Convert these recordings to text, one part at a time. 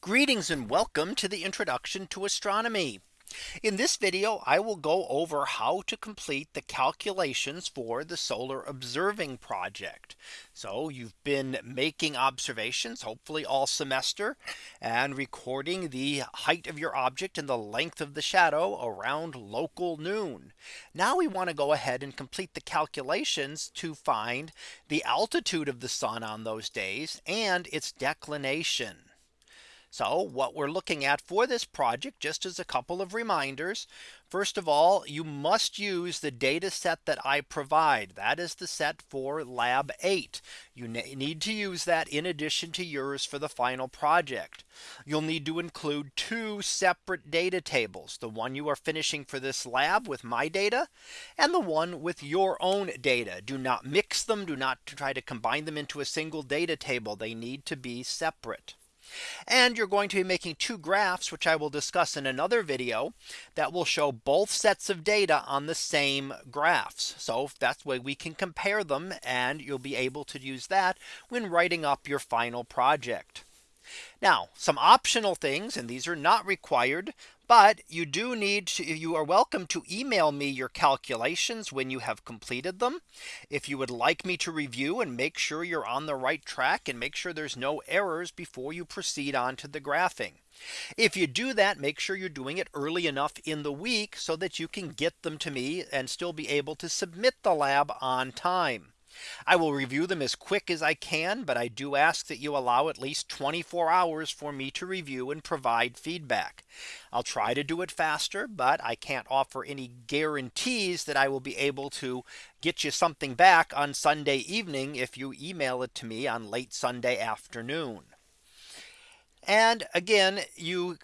Greetings and welcome to the introduction to astronomy. In this video, I will go over how to complete the calculations for the solar observing project. So you've been making observations, hopefully all semester and recording the height of your object and the length of the shadow around local noon. Now we want to go ahead and complete the calculations to find the altitude of the sun on those days and its declination. So what we're looking at for this project, just as a couple of reminders. First of all, you must use the data set that I provide. That is the set for lab 8. You need to use that in addition to yours for the final project. You'll need to include two separate data tables. The one you are finishing for this lab with my data and the one with your own data. Do not mix them. Do not try to combine them into a single data table. They need to be separate. And you're going to be making two graphs, which I will discuss in another video that will show both sets of data on the same graphs. So that's way we can compare them and you'll be able to use that when writing up your final project. Now some optional things and these are not required. But you do need to you are welcome to email me your calculations when you have completed them. If you would like me to review and make sure you're on the right track and make sure there's no errors before you proceed on to the graphing. If you do that, make sure you're doing it early enough in the week so that you can get them to me and still be able to submit the lab on time. I will review them as quick as I can, but I do ask that you allow at least 24 hours for me to review and provide feedback. I'll try to do it faster, but I can't offer any guarantees that I will be able to get you something back on Sunday evening if you email it to me on late Sunday afternoon. And again, you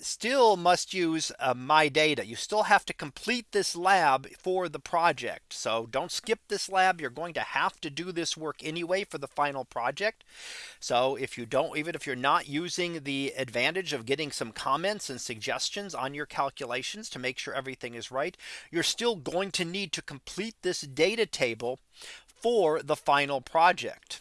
still must use uh, my data. You still have to complete this lab for the project. So don't skip this lab. You're going to have to do this work anyway for the final project. So if you don't, even if you're not using the advantage of getting some comments and suggestions on your calculations to make sure everything is right, you're still going to need to complete this data table for the final project.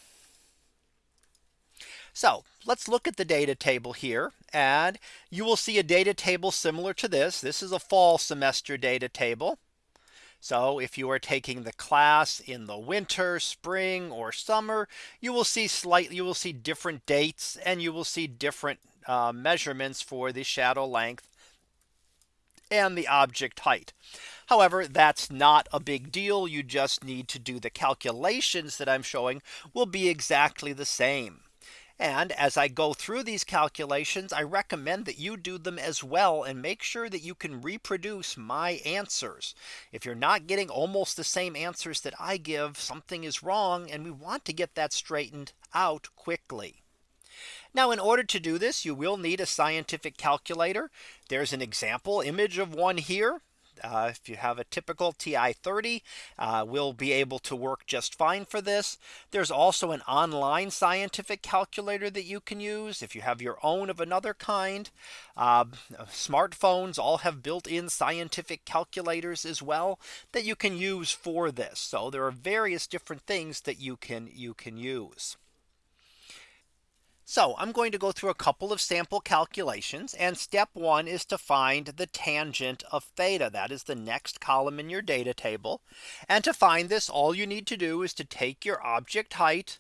So let's look at the data table here and you will see a data table similar to this. This is a fall semester data table. So if you are taking the class in the winter, spring or summer, you will see slightly you will see different dates and you will see different uh, measurements for the shadow length and the object height. However, that's not a big deal. You just need to do the calculations that I'm showing will be exactly the same. And as I go through these calculations, I recommend that you do them as well and make sure that you can reproduce my answers. If you're not getting almost the same answers that I give, something is wrong and we want to get that straightened out quickly. Now in order to do this, you will need a scientific calculator. There's an example image of one here. Uh, if you have a typical TI 30 uh, will be able to work just fine for this. There's also an online scientific calculator that you can use if you have your own of another kind. Uh, smartphones all have built in scientific calculators as well that you can use for this. So there are various different things that you can you can use. So I'm going to go through a couple of sample calculations and step one is to find the tangent of theta that is the next column in your data table. And to find this all you need to do is to take your object height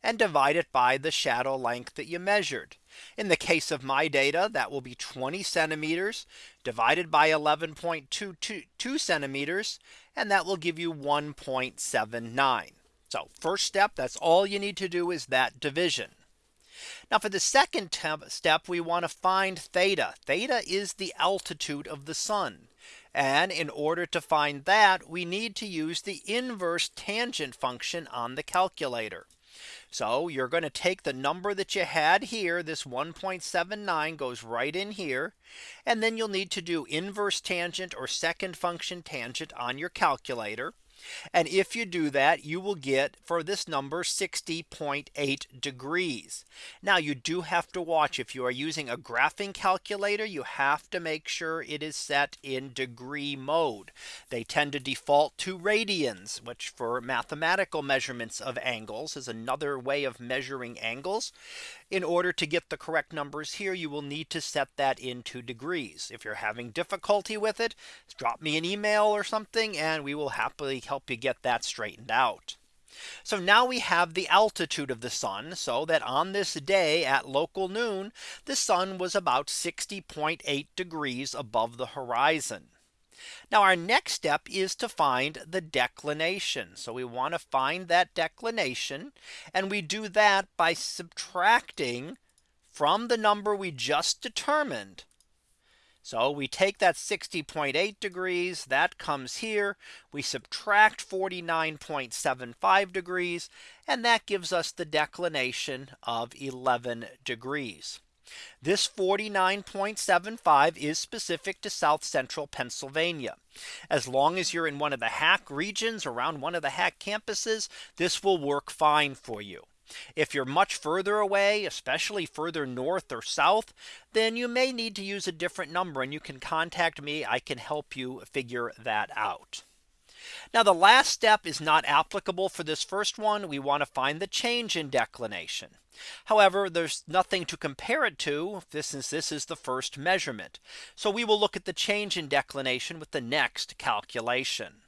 and divide it by the shadow length that you measured. In the case of my data that will be 20 centimeters divided by 11.22 centimeters and that will give you 1.79. So first step that's all you need to do is that division. Now for the second step, we want to find theta. Theta is the altitude of the sun. And in order to find that, we need to use the inverse tangent function on the calculator. So you're going to take the number that you had here. This 1.79 goes right in here. And then you'll need to do inverse tangent or second function tangent on your calculator. And if you do that, you will get for this number 60.8 degrees. Now you do have to watch if you are using a graphing calculator, you have to make sure it is set in degree mode. They tend to default to radians, which for mathematical measurements of angles is another way of measuring angles. In order to get the correct numbers here, you will need to set that into degrees. If you're having difficulty with it, drop me an email or something and we will happily help you get that straightened out. So now we have the altitude of the sun so that on this day at local noon, the sun was about 60.8 degrees above the horizon. Now our next step is to find the declination. So we want to find that declination and we do that by subtracting from the number we just determined. So we take that 60.8 degrees that comes here. We subtract 49.75 degrees and that gives us the declination of 11 degrees. This 49.75 is specific to South Central Pennsylvania. As long as you're in one of the HACC regions around one of the HACC campuses, this will work fine for you. If you're much further away, especially further north or south, then you may need to use a different number and you can contact me. I can help you figure that out. Now the last step is not applicable for this first one. We want to find the change in declination. However, there's nothing to compare it to. Is this is the first measurement. So we will look at the change in declination with the next calculation.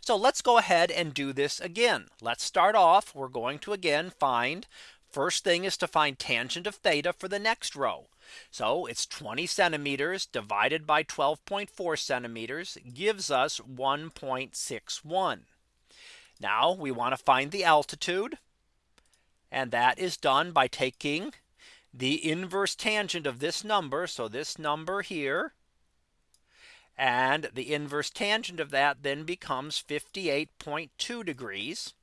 So let's go ahead and do this again. Let's start off. We're going to again find first thing is to find tangent of theta for the next row. So it's 20 centimeters divided by 12.4 centimeters gives us 1.61. Now we want to find the altitude. And that is done by taking the inverse tangent of this number. So this number here and the inverse tangent of that then becomes 58.2 degrees.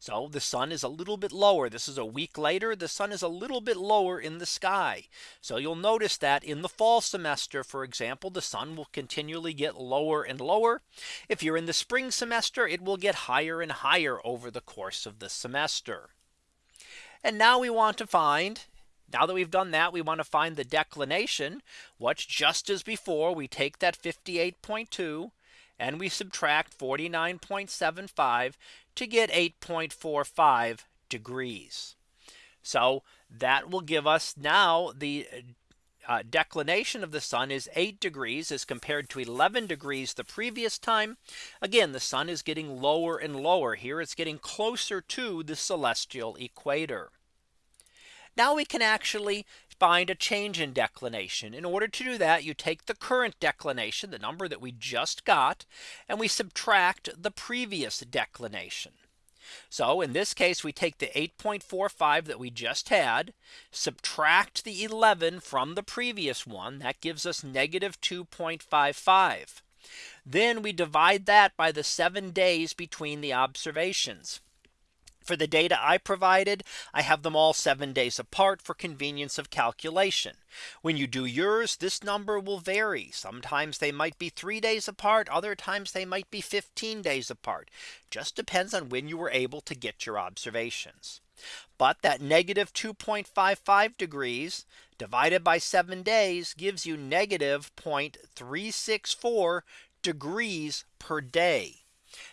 So the sun is a little bit lower. This is a week later. The sun is a little bit lower in the sky. So you'll notice that in the fall semester, for example, the sun will continually get lower and lower. If you're in the spring semester, it will get higher and higher over the course of the semester. And now we want to find now that we've done that, we want to find the declination, which just as before, we take that 58.2 and we subtract 49.75 to get 8.45 degrees. So that will give us now the uh, declination of the sun is 8 degrees as compared to 11 degrees the previous time. Again, the sun is getting lower and lower here. It's getting closer to the celestial equator. Now we can actually find a change in declination. In order to do that, you take the current declination, the number that we just got, and we subtract the previous declination. So in this case, we take the 8.45 that we just had, subtract the 11 from the previous one, that gives us negative 2.55. Then we divide that by the seven days between the observations. For the data I provided, I have them all seven days apart for convenience of calculation. When you do yours, this number will vary. Sometimes they might be three days apart. Other times they might be 15 days apart. Just depends on when you were able to get your observations. But that negative 2.55 degrees divided by seven days gives you negative 0.364 degrees per day.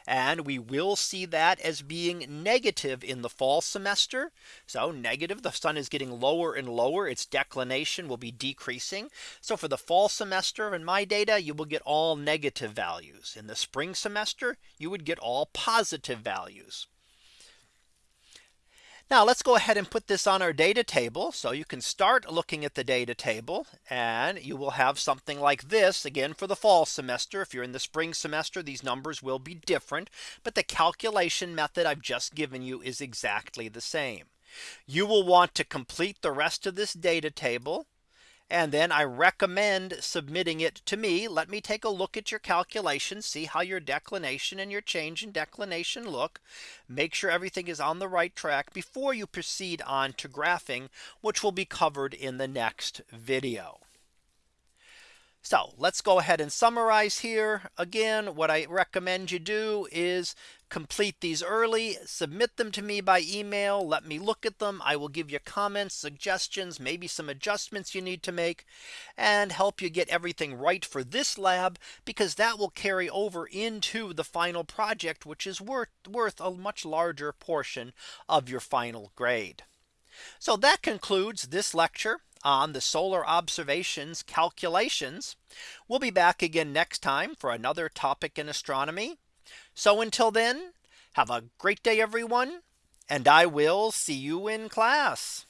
And we will see that as being negative in the fall semester. So negative the sun is getting lower and lower its declination will be decreasing. So for the fall semester in my data you will get all negative values in the spring semester you would get all positive values. Now let's go ahead and put this on our data table. So you can start looking at the data table and you will have something like this again for the fall semester. If you're in the spring semester, these numbers will be different. But the calculation method I've just given you is exactly the same. You will want to complete the rest of this data table and then I recommend submitting it to me. Let me take a look at your calculations, see how your declination and your change in declination look. Make sure everything is on the right track before you proceed on to graphing, which will be covered in the next video. So let's go ahead and summarize here. Again, what I recommend you do is complete these early, submit them to me by email. Let me look at them. I will give you comments, suggestions, maybe some adjustments you need to make and help you get everything right for this lab because that will carry over into the final project, which is worth worth a much larger portion of your final grade. So that concludes this lecture on the solar observations calculations. We'll be back again next time for another topic in astronomy. So until then, have a great day, everyone. And I will see you in class.